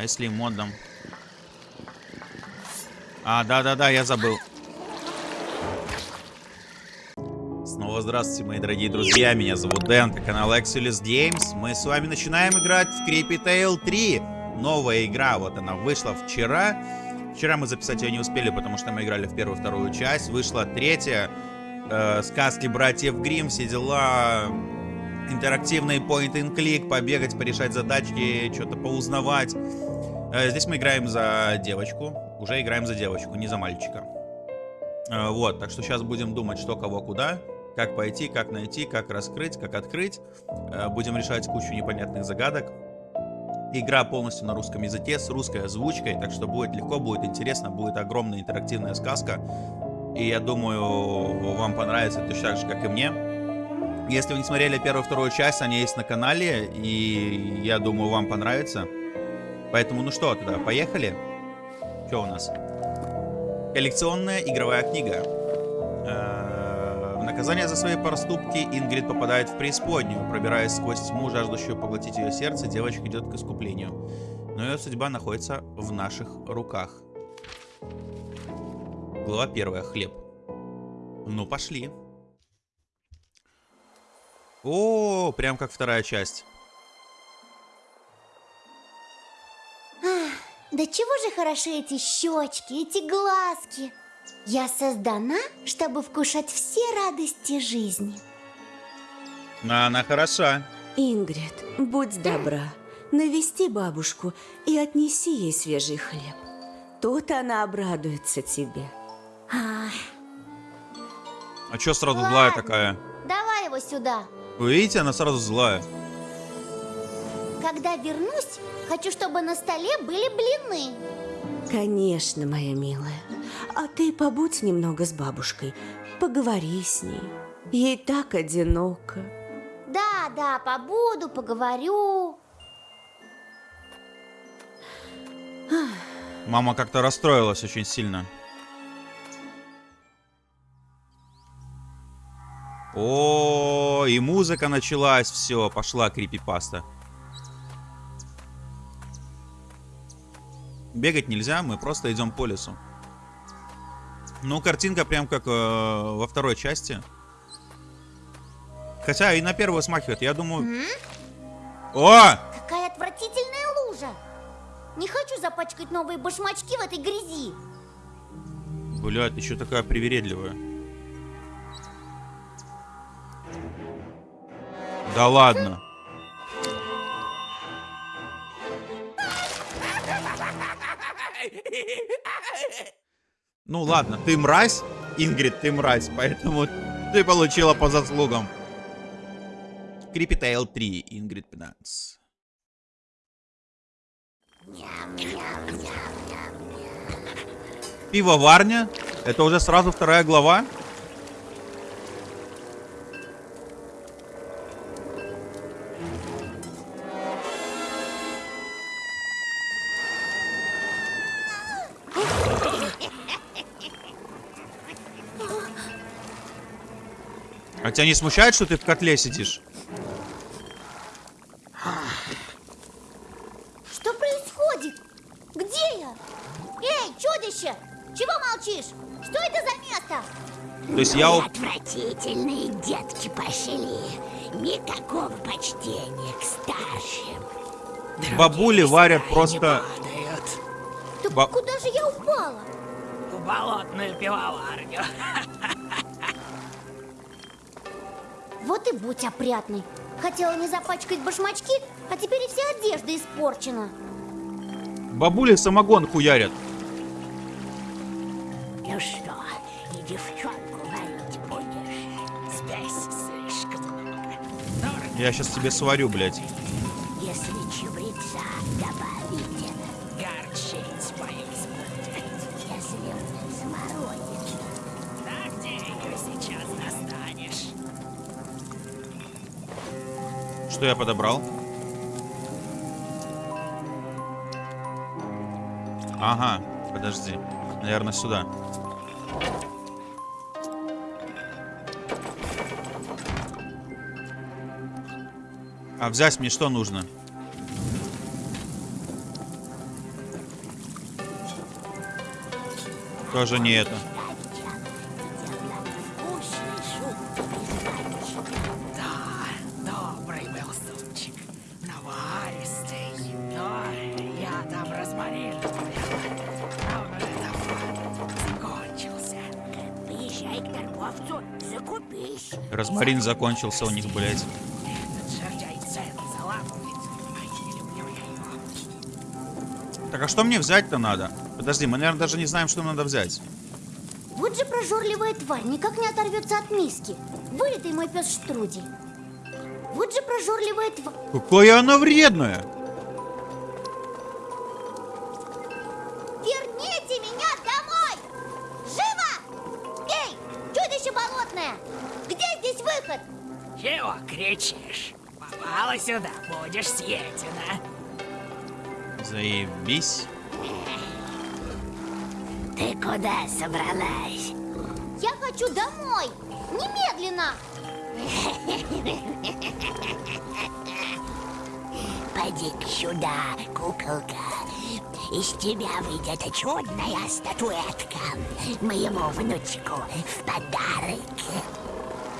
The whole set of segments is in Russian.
А если модом? А, да-да-да, я забыл. Снова здравствуйте, мои дорогие друзья. Меня зовут Дэн, это канал Exilus Games. Мы с вами начинаем играть в Creepy Tale 3. Новая игра, вот она вышла вчера. Вчера мы записать ее не успели, потому что мы играли в первую вторую часть. Вышла третья. Э, сказки братьев Грим, все дела. Интерактивный point and click, побегать, порешать задачки, что-то поузнавать. Э, здесь мы играем за девочку. Уже играем за девочку, не за мальчика. Э, вот, так что сейчас будем думать, что, кого, куда. Как пойти, как найти, как раскрыть, как открыть. Э, будем решать кучу непонятных загадок. Игра полностью на русском языке, с русской озвучкой, так что будет легко, будет интересно, будет огромная интерактивная сказка. И я думаю, вам понравится точно так же, как и мне. Если вы не смотрели первую вторую часть, они есть на канале, и я думаю, вам понравится. Поэтому, ну что, тогда поехали. Что у нас? Коллекционная игровая книга. В наказание за свои проступки Ингрид попадает в преисподнюю. Пробираясь сквозь тьму, жаждущую поглотить ее сердце, девочка идет к искуплению. Но ее судьба находится в наших руках. Глава первая. Хлеб. Ну, пошли. О, прям как вторая часть. Да чего же хороши эти щечки, эти глазки. Я создана, чтобы вкушать все радости жизни. А она хороша. Ингрид, будь добра, навести бабушку и отнеси ей свежий хлеб. Тут она обрадуется тебе. Ах, А чё сразу Ладно. злая такая? давай его сюда. Вы видите, она сразу злая. Когда вернусь, хочу, чтобы на столе были блины. Конечно, моя милая. А ты побудь немного с бабушкой. Поговори с ней. Ей так одиноко. Да, да, побуду, поговорю. Мама как-то расстроилась очень сильно. О, и музыка началась, все, пошла крипипаста. Бегать нельзя, мы просто идем по лесу. Ну, картинка прям как э, во второй части. Хотя и на первую смахивает, я думаю... М? О! Какая отвратительная лужа. Не хочу запачкать новые башмачки в этой грязи. Блядь, что такая привередливая? Да ладно. Ну ладно, ты мразь, Ингрид, ты мразь, поэтому ты получила по заслугам. Creepy Tale 3, Ингрид 15. Пивоварня? Это уже сразу вторая глава? А тебя не смущает, что ты в котле сидишь? Что происходит? Где я? Эй, чудище! Чего молчишь? Что это за место? То есть я... у- Отвратительные детки пошли. Никакого почтения к старшим. Бабули варят просто... падают Да Ба- куда же я упала? в болотную пивоварню. Вот и будь опрятной. Хотела не запачкать башмачки, а теперь и вся одежда испорчена. Бабули самогон хуярят. Ну что, и девчонку варить будешь? Здесь слишком много. Я сейчас тебе сварю, блядь. что я подобрал? Ага, подожди. Наверное, сюда. А взять мне что нужно? Тоже не это. Розмарин закончился у них, блядь. Этот жердяй цены заламывает. Ай, не люблю я его. Так а что мне взять-то надо? Подожди, мы, наверное, даже не знаем, что нам надо взять. Вот же прожорливая тварь, никак не оторвется от миски. Вылитый мой пес Штруди. Вот же прожорливая тварь. Какая она вредная! Заебись. Ты куда собралась? Я хочу домой! Немедленно! Поди-ка сюда, куколка. Из тебя выйдет чудная статуэтка моему внучку в подарок.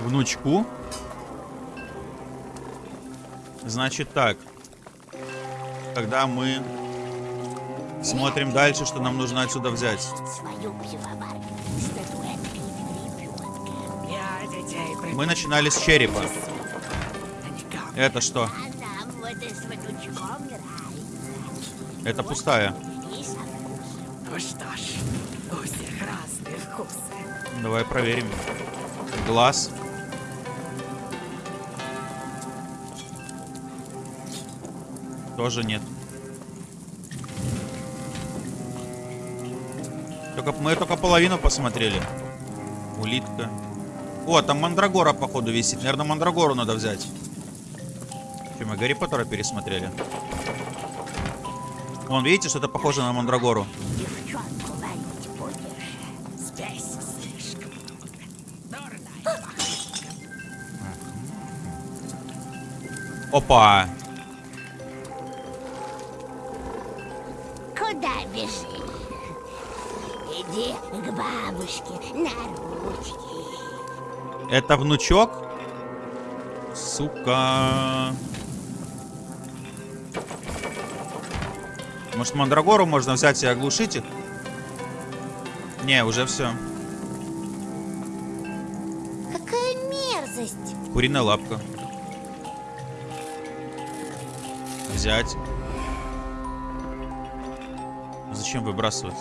Внучку. Значит так. Когда мы смотрим дальше, что нам нужно отсюда взять. Мы начинали с черепа. Это что? Это пустая. Давай проверим. Глаз. Тоже нет. Только, мы только половину посмотрели. Улитка. О, там Мандрагора, походу, висит. Наверное, Мандрагору надо взять. Че, мы Гарри Поттера пересмотрели? Вон, видите, что-то похоже на Мандрагору. Девчонку Это внучок? Сука. Может, Мандрагору можно взять и оглушить их? Не, уже все. Какая мерзость! Куриная лапка. Взять. Зачем выбрасывать?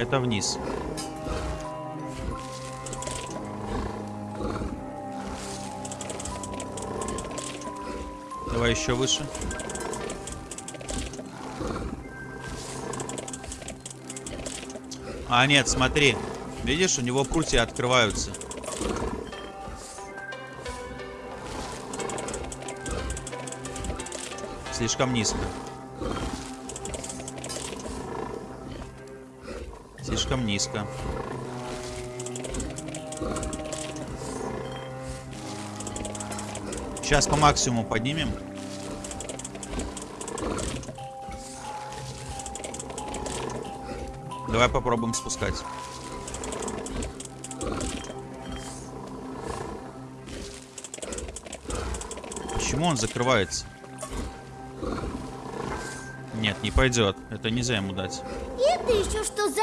Это вниз. Давай еще выше. А, нет, смотри. Видишь, у него прутья открываются. Слишком низко. Слишком низко. Сейчас по максимуму поднимем. Давай попробуем спускать. Почему он закрывается? Нет, не пойдет. Это нельзя ему дать. это еще что за...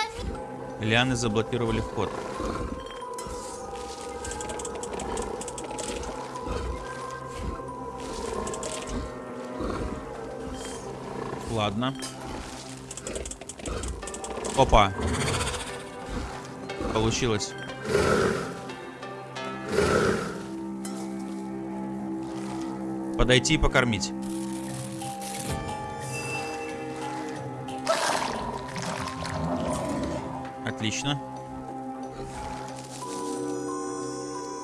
Лианы заблокировали вход. Ладно. Опа. Получилось. Подойти и покормить. Отлично.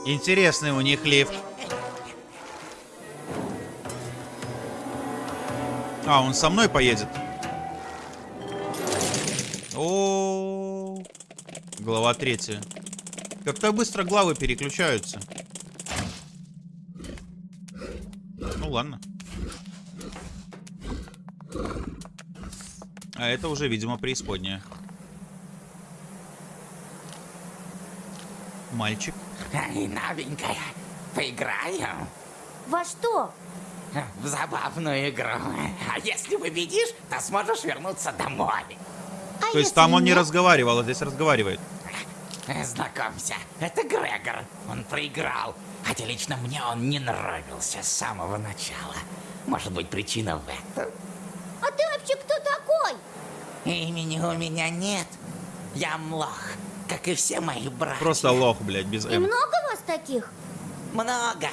Интересный у них лифт. А, он со мной поедет. О, Глава третья. Как-то быстро главы переключаются. Ну ладно. А это уже, видимо, преисподняя. Мальчик. Эй, новенькая, поиграем Во что? в забавную игру. А если победишь, то сможешь вернуться домой. А То есть там он не нет? разговаривал, а здесь разговаривает. Знакомься, это Грегор. Он проиграл. Хотя лично мне он не нравился с самого начала. Может быть, причина в этом? А ты вообще кто такой? Имени у меня нет. Я млох, как и все мои братья. Просто лох, блядь, без И М. много вас таких? Много.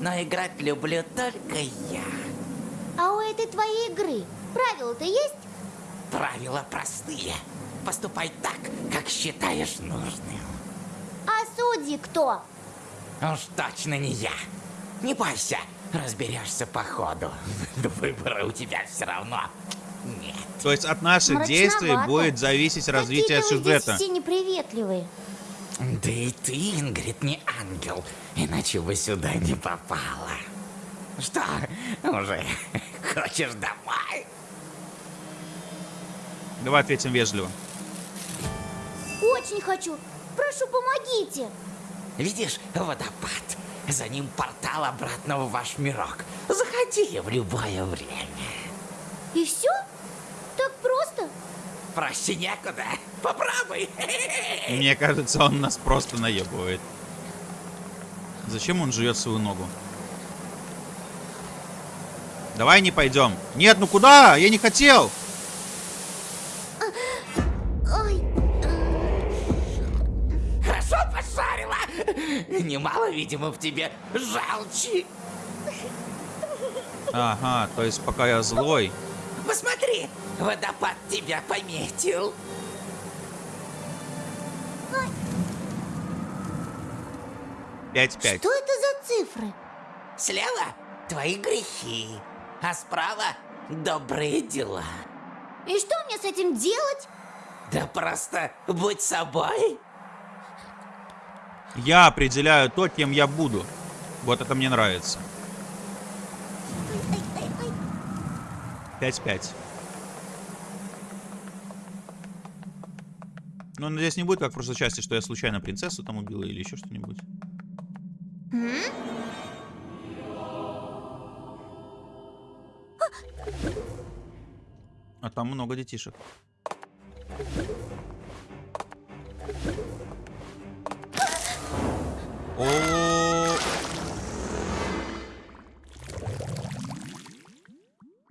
Но играть люблю только я. А у этой твоей игры правила-то есть? Правила простые. Поступай так, как считаешь нужным. А судьи кто? Уж точно не я. Не бойся, разберешься по ходу. Выбора у тебя все равно нет. То есть от наших Мрачновато. действий будет зависеть развитие Какие-то вы сюжета. здесь все неприветливые. Да и ты, Ингрид, не ангел, иначе бы сюда не попала. Что, уже хочешь домой? Давай ответим вежливо. Очень хочу. Прошу, помогите. Видишь водопад? За ним портал обратно в ваш мирок. Заходи в любое время. И все? Проще некуда. Попробуй. Мне кажется, он нас просто наебывает. Зачем он жует свою ногу? Давай не пойдем. Нет, ну куда? Я не хотел. Ой, Хорошо пошарила. Немало, видимо, в тебе желчи. Ага, то есть пока я злой. Водопад тебя пометил. Пять-пять. Что это за цифры? Слева твои грехи, а справа добрые дела. И что мне с этим делать? Да просто будь собой. Я определяю то, кем я буду. Вот это мне нравится. 5-5. Ну, надеюсь, не будет, как в прошлой части, что я случайно принцессу там убила или еще что-нибудь. А там много детишек. О.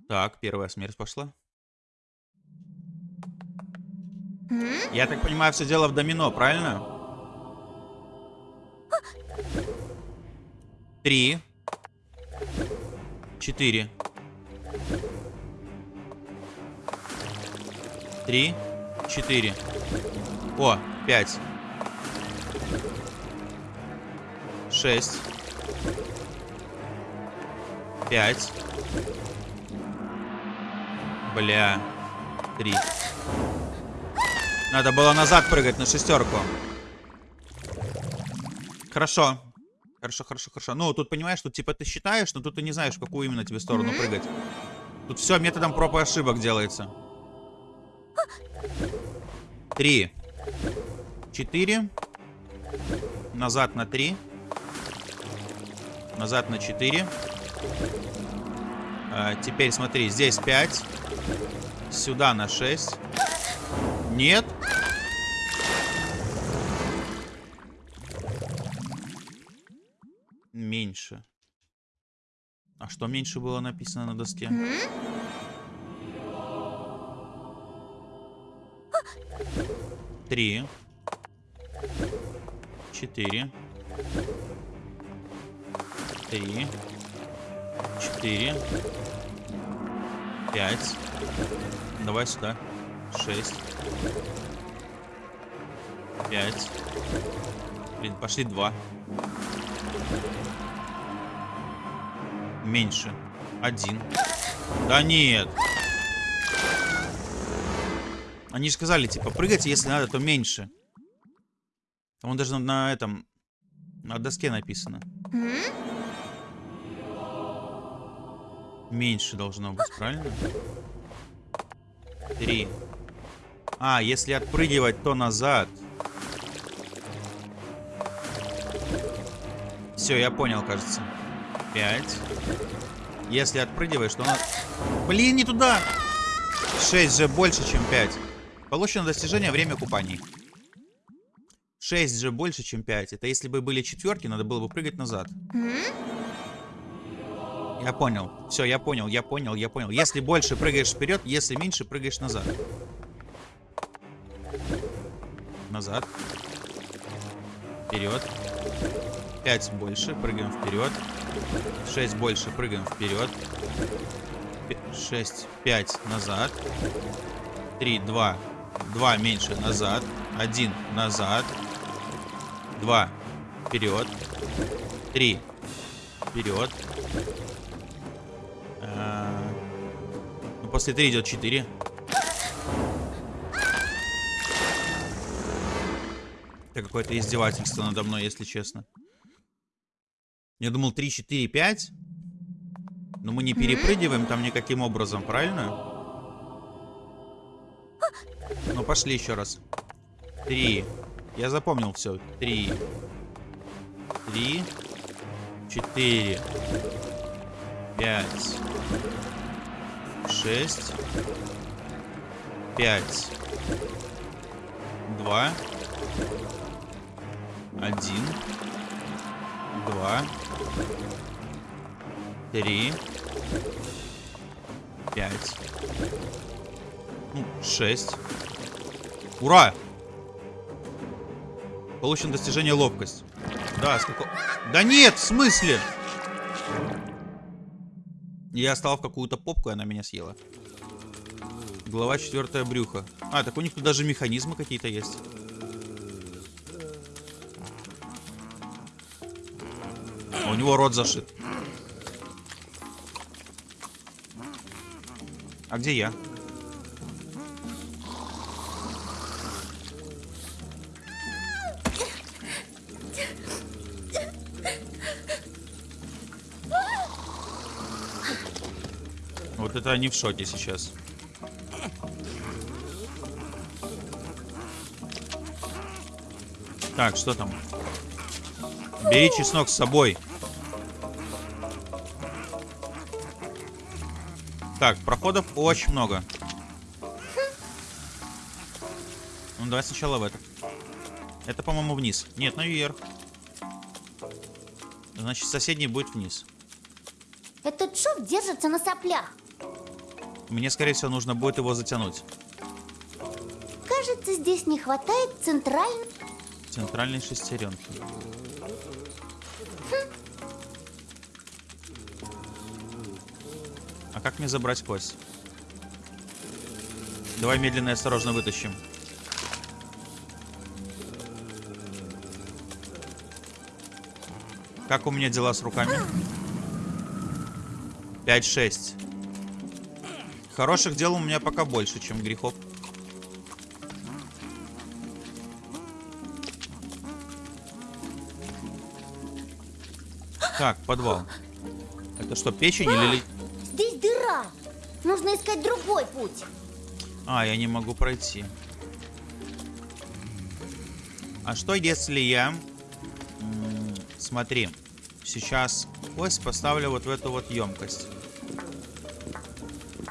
Так, первая смерть пошла. Я так понимаю, все дело в домино, правильно? Три. Четыре. Три. Четыре. О, пять. Шесть. Пять. Бля. Три. Надо было назад прыгать на шестерку. Хорошо. Хорошо, хорошо, хорошо. Ну, тут понимаешь, тут типа ты считаешь, но тут ты не знаешь, в какую именно тебе сторону прыгать. Тут все методом проб и ошибок делается. Три. Четыре. Назад на три. Назад на четыре. А, теперь смотри, здесь пять. Сюда на шесть. Нет. Меньше. А что меньше было написано на доске? Три. Четыре. Три. Четыре. Пять. Давай сюда. Шесть. Пять. Блин, пошли два. Меньше. Один. Да нет. Они же сказали, типа, прыгайте, если надо, то меньше. Там он даже на, этом... На доске написано. Меньше должно быть, правильно? Три. А, если отпрыгивать, то назад. Все, я понял, кажется. Пять. Если отпрыгиваешь, то на... Блин, не туда! Шесть же больше, чем пять. Получено достижение время купаний. 6 же больше, чем 5. Это если бы были четверки, надо было бы прыгать назад. Я понял. Все, я понял, я понял, я понял. Если больше прыгаешь вперед, если меньше прыгаешь назад. Назад. Вперед. 5 больше, прыгаем вперед. 6 больше, прыгаем вперед. 6, 5 назад. 3, 2. 2 меньше назад. 1 назад. 2 вперед. 3 вперед. А, Ну, после 3 идет 4. Какое-то издевательство надо мной, если честно. Я думал 3, 4, 5. Но мы не перепрыгиваем там никаким образом, правильно? Ну, пошли еще раз. 3. Я запомнил все. 3. 3. 4. 5. 6. 5. 2. 1. 2. 3. 5. 6. Ура! Получено достижение ловкость. Да, сколько... Да нет, в смысле? Я стал в какую-то попку, и она меня съела. Глава четвертая брюха. А, так у них тут даже механизмы какие-то есть. У него рот зашит. А где я? Вот это они в шоке сейчас. Так, что там? Бери чеснок с собой. Так, проходов очень много. Ну, давай сначала в это. Это, по-моему, вниз. Нет, наверх. Значит, соседний будет вниз. Этот шов держится на соплях. Мне, скорее всего, нужно будет его затянуть. Кажется, здесь не хватает центральной... Центральной шестеренки. Как мне забрать кость? Давай медленно и осторожно вытащим. Как у меня дела с руками? 5-6. Хороших дел у меня пока больше, чем грехов. Так, подвал. Это что, печень или... другой путь. А, я не могу пройти. А что если я... Смотри. Сейчас кость поставлю вот в эту вот емкость.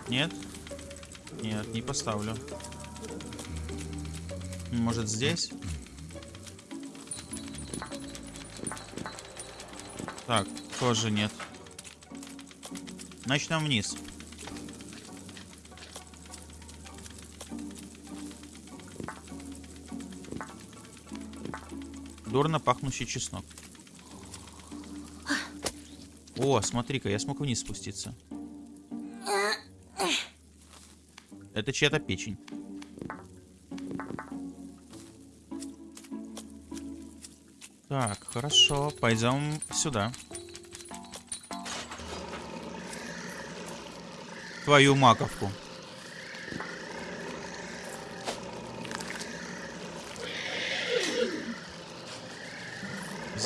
Нет? Нет, не поставлю. Может здесь? Так, тоже нет. Значит, нам вниз. Дурно пахнущий чеснок. О, смотри-ка, я смог вниз спуститься. Это чья-то печень. Так, хорошо, пойдем сюда. Твою маковку.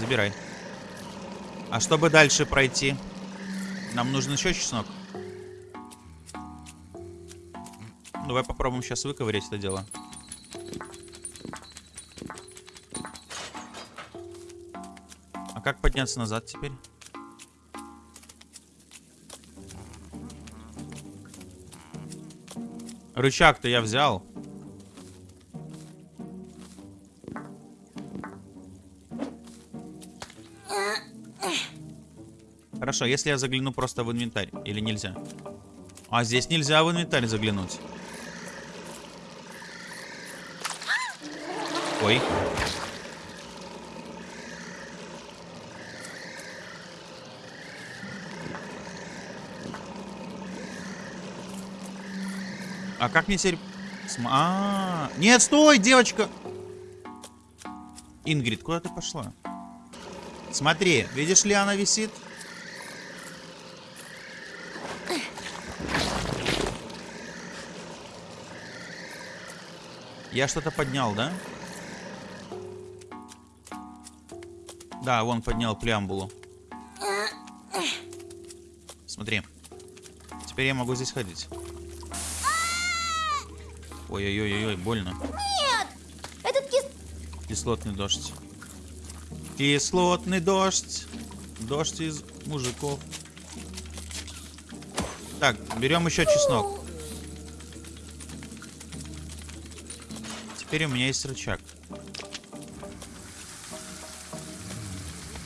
Забирай. А чтобы дальше пройти? Нам нужен еще чеснок. Давай попробуем сейчас выковырять это дело. А как подняться назад теперь? Рычаг-то я взял. Хорошо, если я загляну просто в инвентарь, или нельзя? А здесь нельзя в инвентарь заглянуть. Ой. А как мне теперь... см- А, -а, а Нет, стой, девочка! Ингрид, куда ты пошла? Смотри, видишь ли, она висит? Я что-то поднял, да? Да, вон поднял преамбулу. Смотри. Теперь я могу здесь ходить. Ой-ой-ой-ой, больно. Этот кис... Кислотный дождь. Кислотный дождь. Дождь из мужиков. Так, берем еще чеснок. Теперь у меня есть рычаг.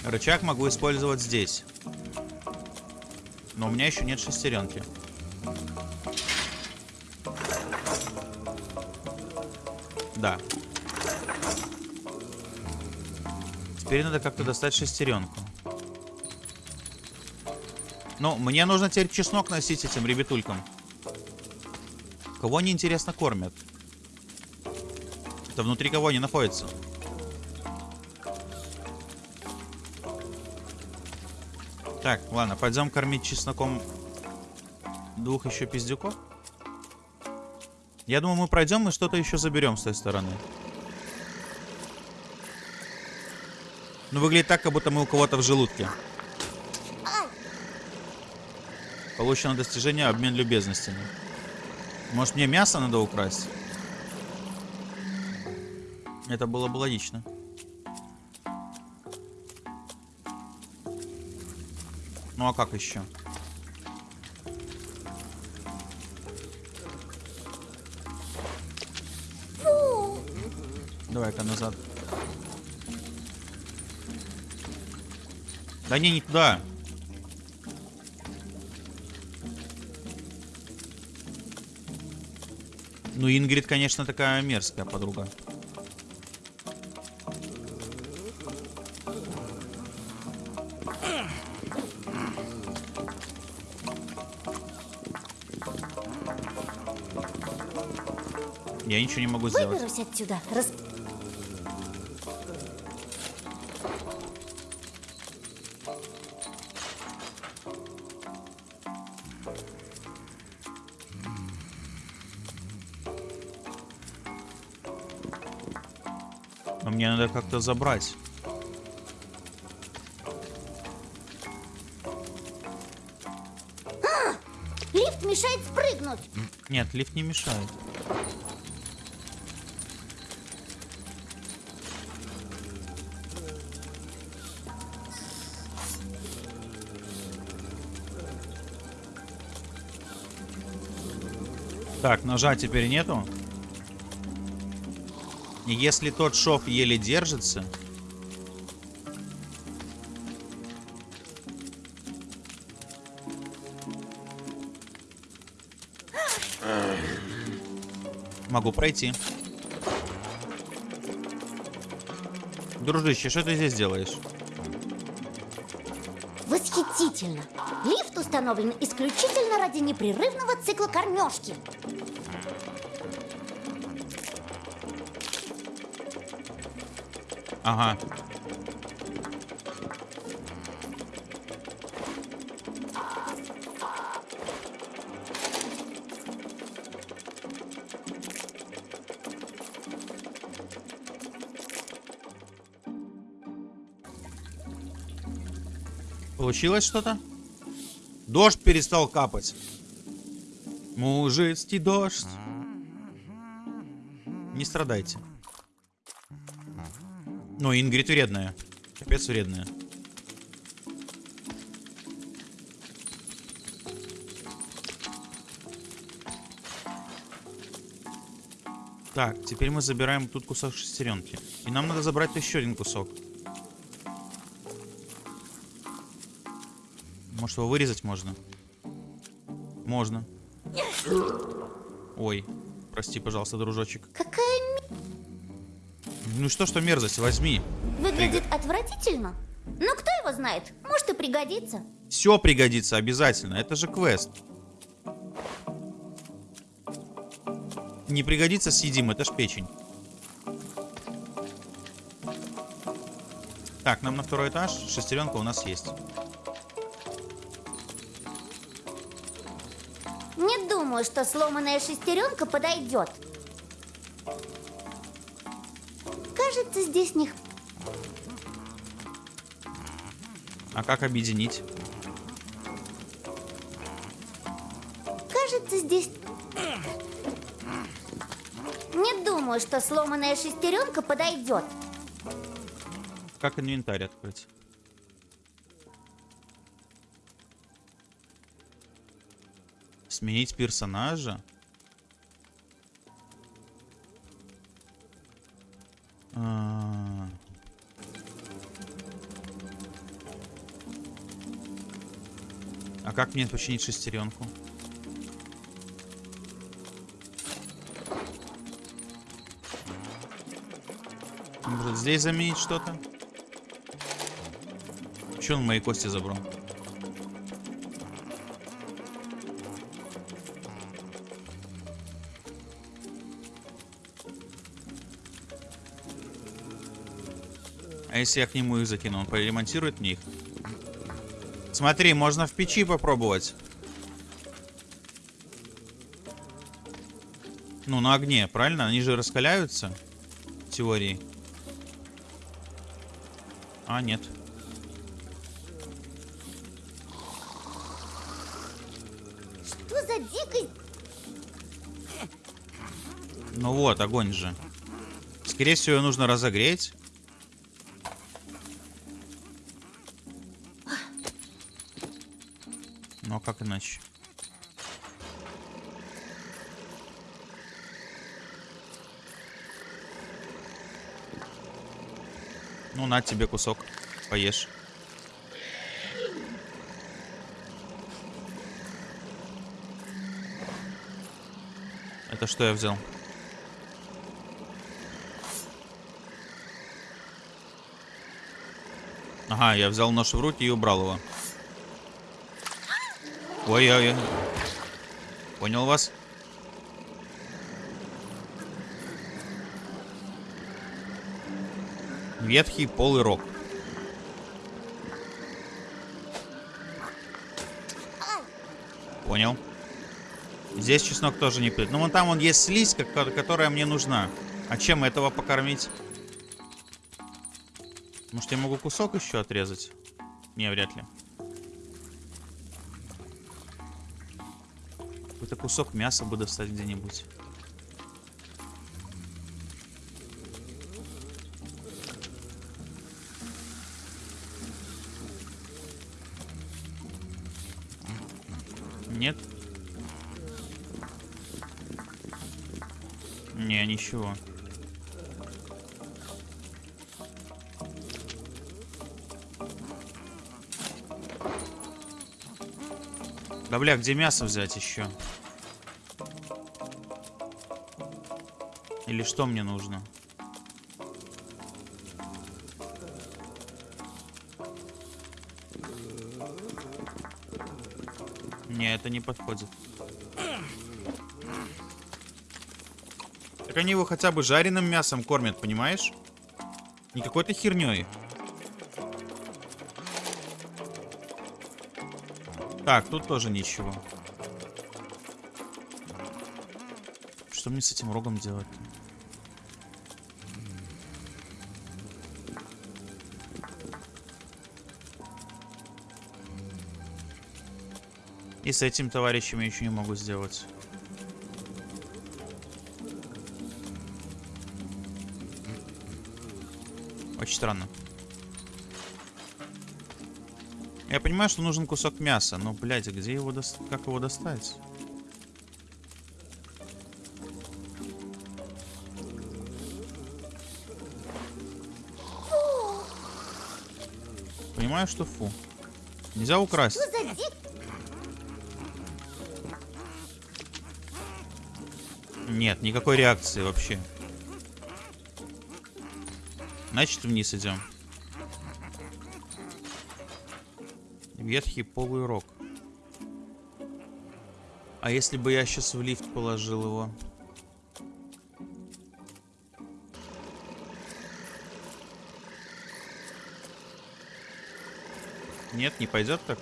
Рычаг могу использовать здесь. Но у меня еще нет шестеренки. Да. Теперь надо как-то достать шестеренку. Ну, мне нужно теперь чеснок носить этим ребятулькам. Кого они, интересно, кормят? Это внутри кого они находятся? Так, ладно, пойдем кормить чесноком двух еще пиздюков. Я думаю, мы пройдем и что-то еще заберем с той стороны. Ну, выглядит так, как будто мы у кого-то в желудке. Получено достижение обмен любезностями. Может, мне мясо надо украсть? Это было бы логично. Ну а как еще? Давай-ка назад. Да не, не туда. Ну, Ингрид, конечно, такая мерзкая подруга. Я ничего не могу сделать. Выберусь отсюда. Рас... Но мне надо как-то забрать. Лифт мешает спрыгнуть. Нет, лифт не мешает. Ножа теперь нету. Если тот шов еле держится... Могу пройти. Дружище, что ты здесь делаешь? Восхитительно. Установлен исключительно ради непрерывного цикла кормежки. Ага. Получилось что-то? Дождь перестал капать. Мужицкий дождь. Не страдайте. Ну, Ингрид вредная. Капец вредная. Так, теперь мы забираем тут кусок шестеренки. И нам надо забрать еще один кусок. Может его вырезать можно? Можно. Ой, прости, пожалуйста, дружочек. Какая Ну что, что мерзость, возьми. выглядит отвратительно. Ну, кто его знает? Может и пригодится. Все пригодится обязательно, это же квест. Не пригодится, съедим, это ж печень. Так, нам на второй этаж, шестеренка у нас есть. Думаю, что сломанная шестеренка подойдет. Кажется, здесь не... А как объединить? Кажется, здесь... Не думаю, что сломанная шестеренка подойдет. Как инвентарь открыть? Сменить персонажа? А. А как мне починить шестеренку? Может здесь заменить что-то? Че он мои кости забрал? А если я к нему их закину, он поремонтирует мне их? Смотри, можно в печи попробовать. Ну, на огне, правильно? Они же раскаляются. В теории. А, нет. Что за дикость? Ну вот, огонь же. Скорее всего, нужно разогреть. Иначе? Ну, на тебе кусок. Поешь. Это что я взял? Ага, я взял нож в руки и убрал его. Ой-ой-ой. Понял вас? Ветхий полый рог. Понял. Здесь чеснок тоже не пьет. Ну, вон там он есть слизь, ко- которая мне нужна. А чем этого покормить? Может, я могу кусок еще отрезать? Не, вряд ли. Какой-то кусок мяса бы достать где-нибудь. Нет? Не, ничего. Да бля, где мясо взять еще? Или что мне нужно? Не, это не подходит. Так они его хотя бы жареным мясом кормят, понимаешь? Не какой-то херней. Так, тут тоже ничего. Что мне с этим рогом делать? И с этим товарищем я еще не могу сделать. Очень странно. Я понимаю, что нужен кусок мяса, но, блядь, а где его достать? Как его достать? Понимаю, что фу. Нельзя украсть. Нет, никакой реакции вообще. Значит, вниз идем. Ветхий полый рог. А если бы я сейчас в лифт положил его? Нет, не пойдет так?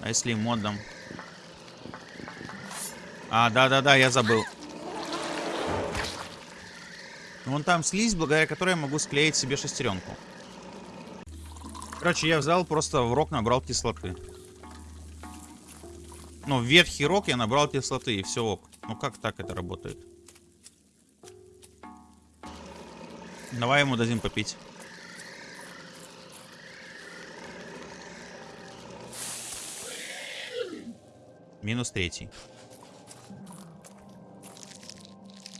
А если модом? А, да-да-да, я забыл. Вон там слизь, благодаря которой я могу склеить себе шестеренку. Короче, я взял, просто в рог набрал кислоты. Ну, в ветхий рог я набрал кислоты, и все ок. Ну, как так это работает? Давай ему дадим попить. Минус третий.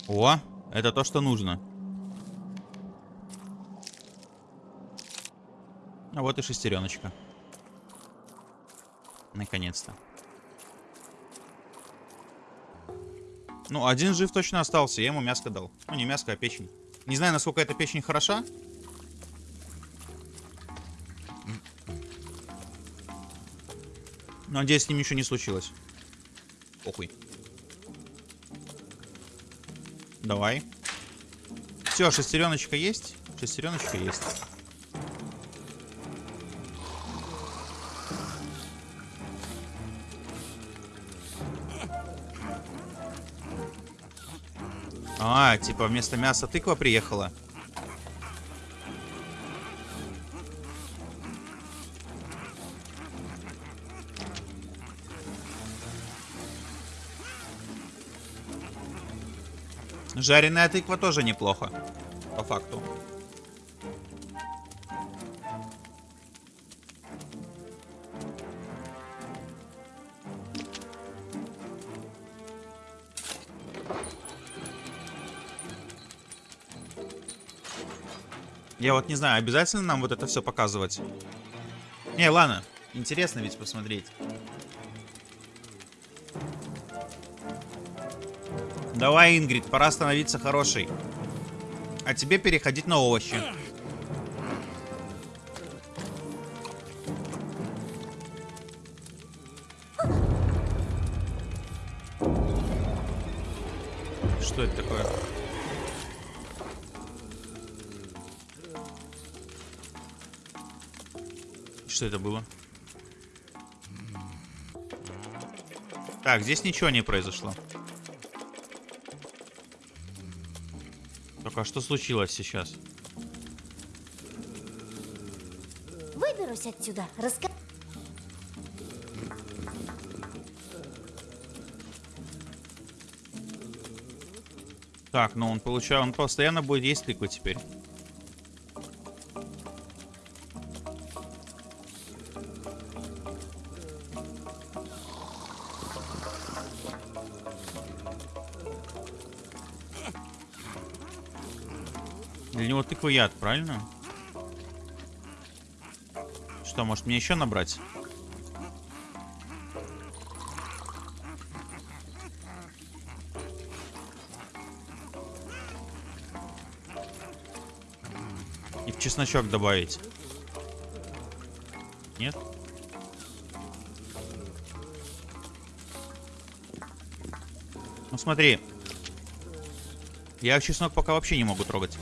О, это то, что нужно. А вот и шестереночка. Наконец-то. Ну, один жив точно остался, я ему мяско дал. Ну, не мяско, а печень. Не знаю, насколько эта печень хороша. Но надеюсь, с ним ничего не случилось. Похуй. Давай. Все, шестереночка есть. Шестереночка есть. А, типа вместо мяса тыква приехала. Жареная тыква тоже неплохо. По факту. Я вот не знаю, обязательно нам вот это все показывать? Не, ладно. Интересно ведь посмотреть. Давай, Ингрид, пора становиться хорошей. А тебе переходить на овощи. Что это такое? Что это было? Так, здесь ничего не произошло. Только что случилось сейчас? Выберусь отсюда. Раска... Так, ну он получает, он постоянно будет есть тыквы теперь. Яд, правильно? Что, может мне еще набрать? И в чесночок добавить. Нет? Ну смотри. Я чеснок пока вообще не могу трогать.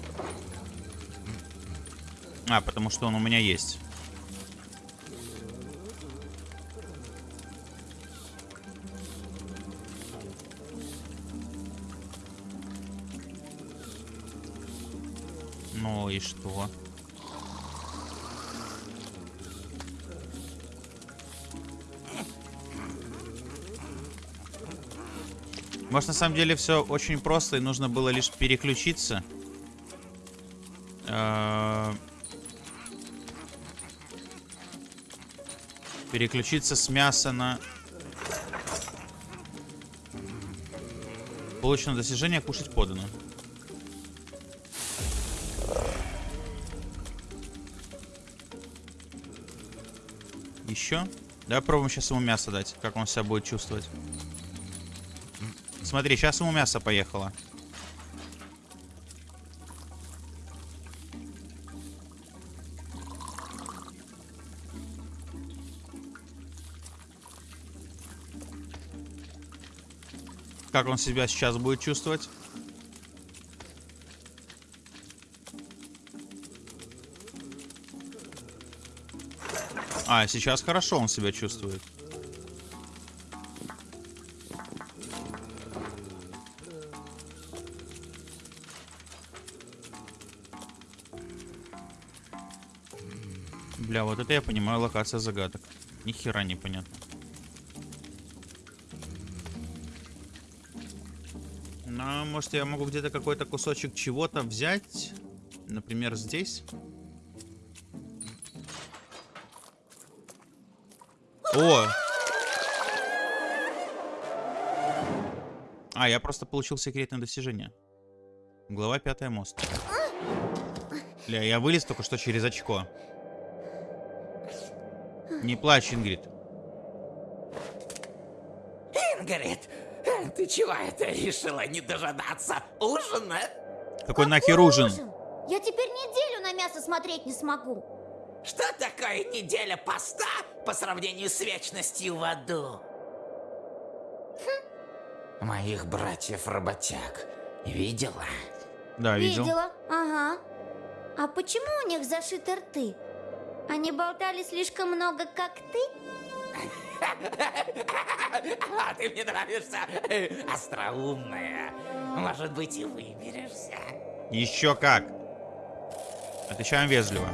А, потому что он у меня есть. Ну и что? Может, на самом деле все очень просто, и нужно было лишь переключиться. Переключиться с мяса на... Получено достижение кушать подано. Еще? Давай попробуем сейчас ему мясо дать, как он себя будет чувствовать. Смотри, сейчас ему мясо поехало. Как он себя сейчас будет чувствовать? А, сейчас хорошо он себя чувствует. Бля, вот это я понимаю локация загадок. Ни хера не понятно. Ну, может, я могу где-то какой-то кусочек чего-то взять? Например, здесь? О! А, я просто получил секретное достижение. Глава пятая мост. Бля, я вылез только что через очко. Не плачь, Ингрид. Ингрид, ты чего это решила не дожидаться ужина? Какой нахер ужин? Я теперь неделю на мясо смотреть не смогу. Что такое неделя поста по сравнению с вечностью в аду? Моих братьев-работяг видела? Да, видел. Видела. Ага. А почему у них зашиты рты? Они болтали слишком много, как ты? А ты мне нравишься, остроумная. Может быть, и выберешься. Еще как. Отвечаем вежливо.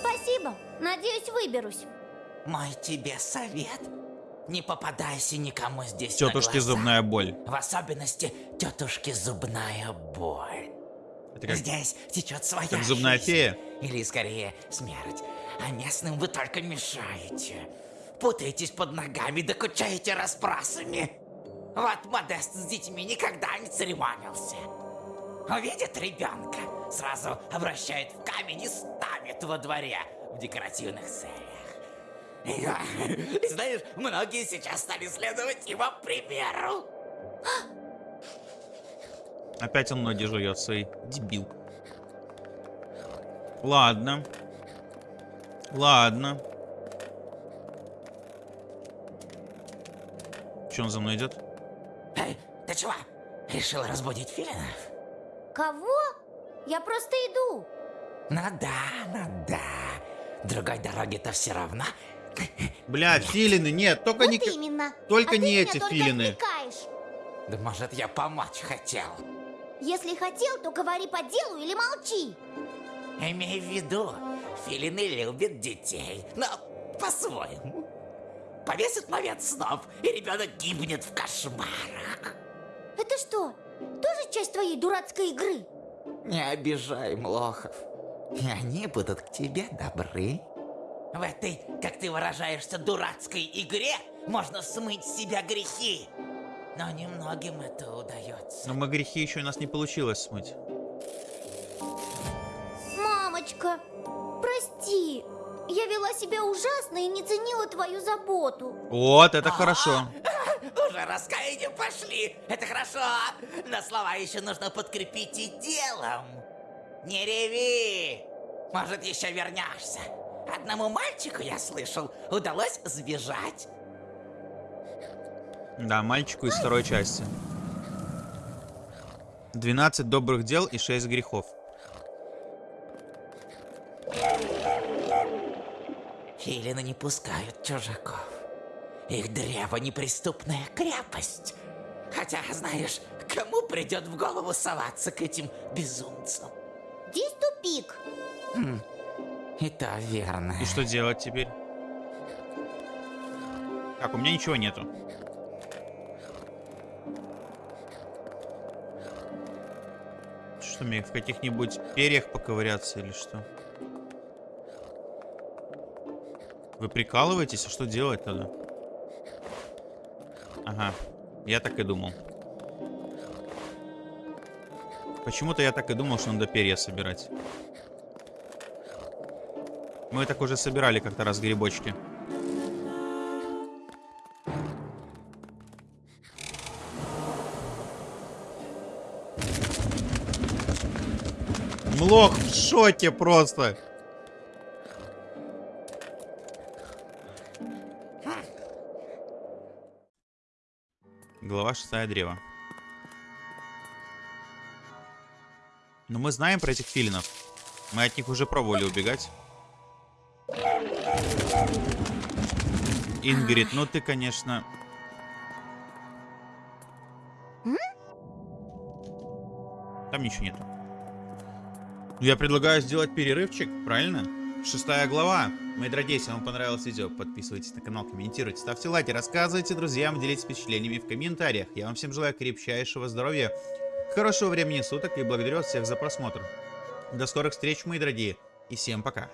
Спасибо. Надеюсь, выберусь. Мой тебе совет. Не попадайся никому здесь Тетушки зубная боль. В особенности тетушки зубная боль. Это как, Здесь течет своя как зубная жизнь. фея? Или скорее смерть. А местным вы только мешаете. Путаетесь под ногами, докучаете расспросами. Вот Модест с детьми никогда не церемонился. Увидит ребенка, сразу обращает в камень и ставит во дворе в декоративных целях. И, и знаешь, многие сейчас стали следовать его примеру. Опять он ноги жует, свой дебил. Ладно. Ладно. Че он за мной идет? Эй, ты чего? Решил разбудить филинов? Кого? Я просто иду. Ну да, ну да. Другой дороги-то все равно. Бля, филины, нет, только вот не... именно. только А ты не эти только филины. отвлекаешь. Да может я помочь хотел. Если хотел, то говори по делу или молчи. Имей в виду, филины любят детей, но по-своему. Повесят момент снов, и ребенок гибнет в кошмарах. Это что, тоже часть твоей дурацкой игры? Не обижай Млохов. И они будут к тебе добры. В этой, как ты выражаешься, дурацкой игре можно смыть с себя грехи. Но немногим это удается. Но мы грехи еще у нас не получилось смыть. Мамочка, вела себя ужасно и не ценила твою заботу. Вот, это хорошо. Уже раскаяние пошли. Это хорошо. Но слова еще нужно подкрепить и делом. Не реви. Может, еще вернешься. Одному мальчику, я слышал, удалось сбежать. Да, мальчику из второй части. 12 добрых дел и 6 грехов. Филины не пускают чужаков. Их древо неприступная крепость. Хотя, знаешь, кому придет в голову соваться к этим безумцам? Здесь тупик. И то верно. И что делать теперь? Так, у меня ничего нету. Что мне в каких-нибудь перьях поковыряться или что? Вы прикалываетесь? А что делать тогда? Ага, я так и думал. Почему-то я так и думал, что надо перья собирать. Мы так уже собирали как-то раз грибочки. Млох в шоке просто. Шестая древа. Но мы знаем про этих филинов. Мы от них уже пробовали убегать. Ингрид, ну ты, конечно... Там ничего нету. Я предлагаю сделать перерывчик, правильно? Шестая глава. Мои дорогие, если вам понравилось видео, подписывайтесь на канал, комментируйте, ставьте лайки, рассказывайте друзьям, делитесь впечатлениями в комментариях. Я вам всем желаю крепчайшего здоровья, хорошего времени суток и благодарю всех за просмотр. До скорых встреч, мои дорогие, и всем пока.